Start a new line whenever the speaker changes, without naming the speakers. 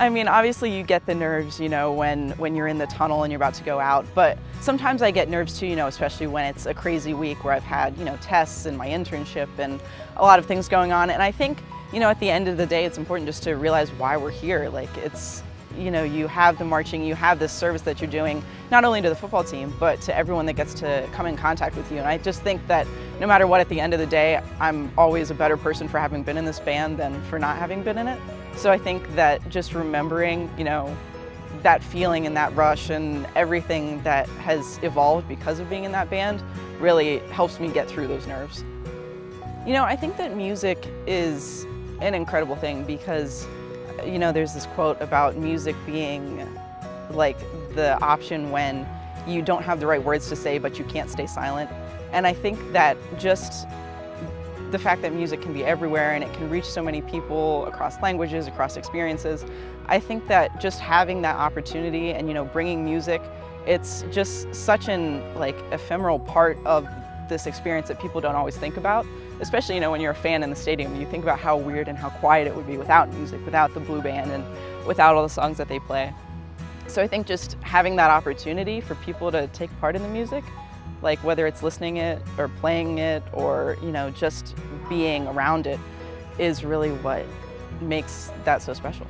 I mean, obviously you get the nerves, you know, when, when you're in the tunnel and you're about to go out, but sometimes I get nerves too, you know, especially when it's a crazy week where I've had, you know, tests and my internship and a lot of things going on. And I think, you know, at the end of the day, it's important just to realize why we're here. Like it's, you know, you have the marching, you have this service that you're doing, not only to the football team, but to everyone that gets to come in contact with you. And I just think that no matter what, at the end of the day, I'm always a better person for having been in this band than for not having been in it. So I think that just remembering, you know, that feeling and that rush and everything that has evolved because of being in that band really helps me get through those nerves. You know, I think that music is an incredible thing because, you know, there's this quote about music being like the option when you don't have the right words to say but you can't stay silent. And I think that just the fact that music can be everywhere and it can reach so many people across languages, across experiences, I think that just having that opportunity and, you know, bringing music, it's just such an, like, ephemeral part of this experience that people don't always think about. Especially, you know, when you're a fan in the stadium, you think about how weird and how quiet it would be without music, without the blue band and without all the songs that they play. So I think just having that opportunity for people to take part in the music like whether it's listening it or playing it or you know just being around it is really what makes that so special.